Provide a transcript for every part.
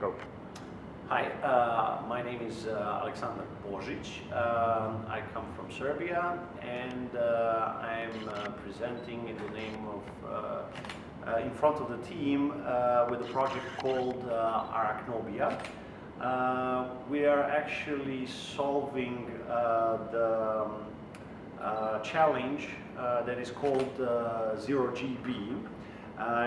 Go. Hi, uh, my name is uh, Alexander Božić. Um, I come from Serbia and uh, I'm uh, presenting in the name of, uh, uh, in front of the team with a project called Arachnobia. We are actually solving the um, challenge that is called uh, Zero GB. Uh,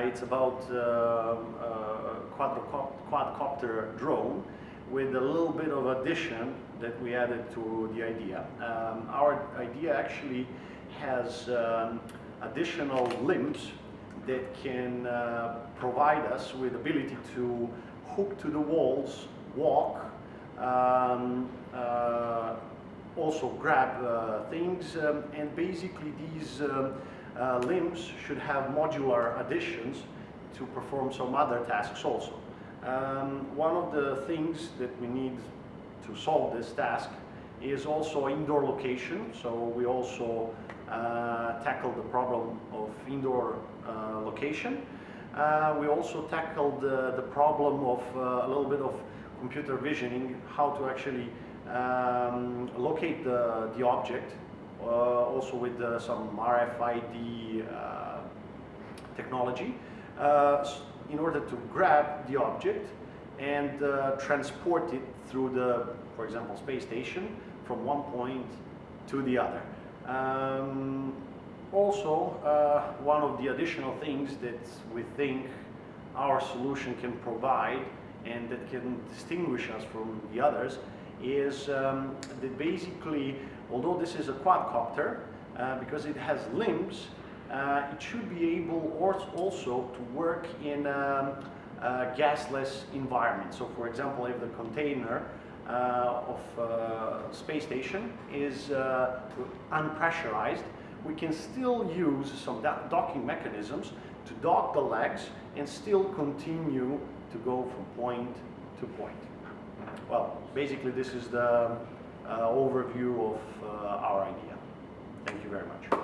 it's about um, uh, quadrocop- quadcopter drone with a little bit of addition that we added to the idea. Um, our idea actually has um, additional limbs that can uh, provide us with ability to hook to the walls, walk, um, uh, also grab uh, things, um, and basically these um, uh, limbs should have modular additions to perform some other tasks also. Um, one of the things that we need to solve this task is also indoor location. So we also uh, the problem of indoor uh, location. Uh, we also tackled the, the problem of uh, a little bit of computer visioning, how to actually um, locate the, the object, uh, also with uh, some RFID uh, technology, uh, in order to grab the object and uh, transport it through the, for example, space station from one point to the other. Um, also, uh, one of the additional things that we think our solution can provide and that can distinguish us from the others is um, that basically, although this is a quadcopter, uh, because it has limbs, uh, it should be able also to work in um, a gasless environment. So for example, if the container uh, of uh, space station is uh, unpressurized, we can still use some docking mechanisms to dock the legs and still continue to go from point to point. Well, basically this is the uh, overview of uh, our idea. Thank you very much.